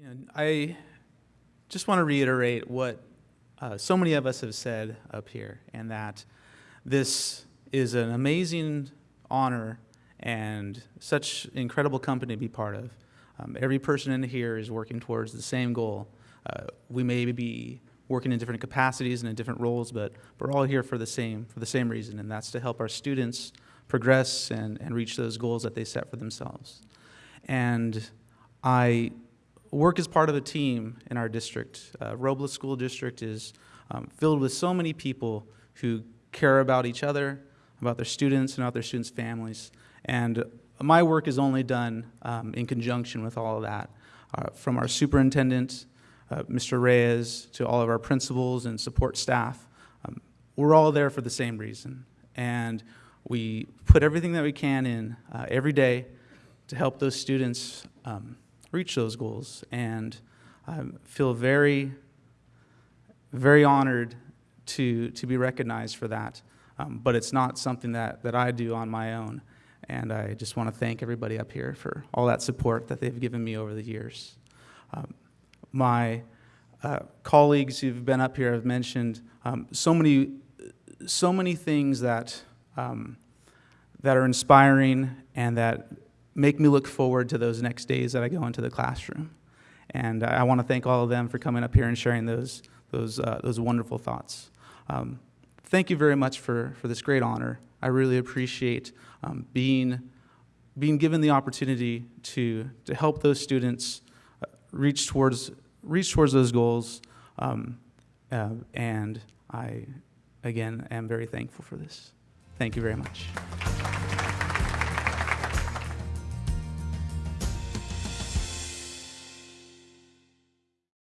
You know, I just want to reiterate what uh, so many of us have said up here, and that this is an amazing honor and such incredible company to be part of. Um, every person in here is working towards the same goal. Uh, we may be working in different capacities and in different roles, but we're all here for the same for the same reason, and that's to help our students progress and, and reach those goals that they set for themselves. And I work as part of a team in our district. Uh, Robles School District is um, filled with so many people who care about each other, about their students, and about their students' families. And my work is only done um, in conjunction with all of that. Uh, from our superintendent, uh, Mr. Reyes, to all of our principals and support staff, um, we're all there for the same reason. And we put everything that we can in uh, every day to help those students um, reach those goals. And I feel very, very honored to, to be recognized for that. Um, but it's not something that, that I do on my own. And I just want to thank everybody up here for all that support that they've given me over the years. Um, my uh, colleagues who've been up here have mentioned um, so many, so many things that um, that are inspiring and that make me look forward to those next days that I go into the classroom. And I want to thank all of them for coming up here and sharing those, those, uh, those wonderful thoughts. Um, thank you very much for, for this great honor. I really appreciate um, being, being given the opportunity to, to help those students uh, reach towards, reach towards those goals. Um, uh, and I, again, am very thankful for this. Thank you very much.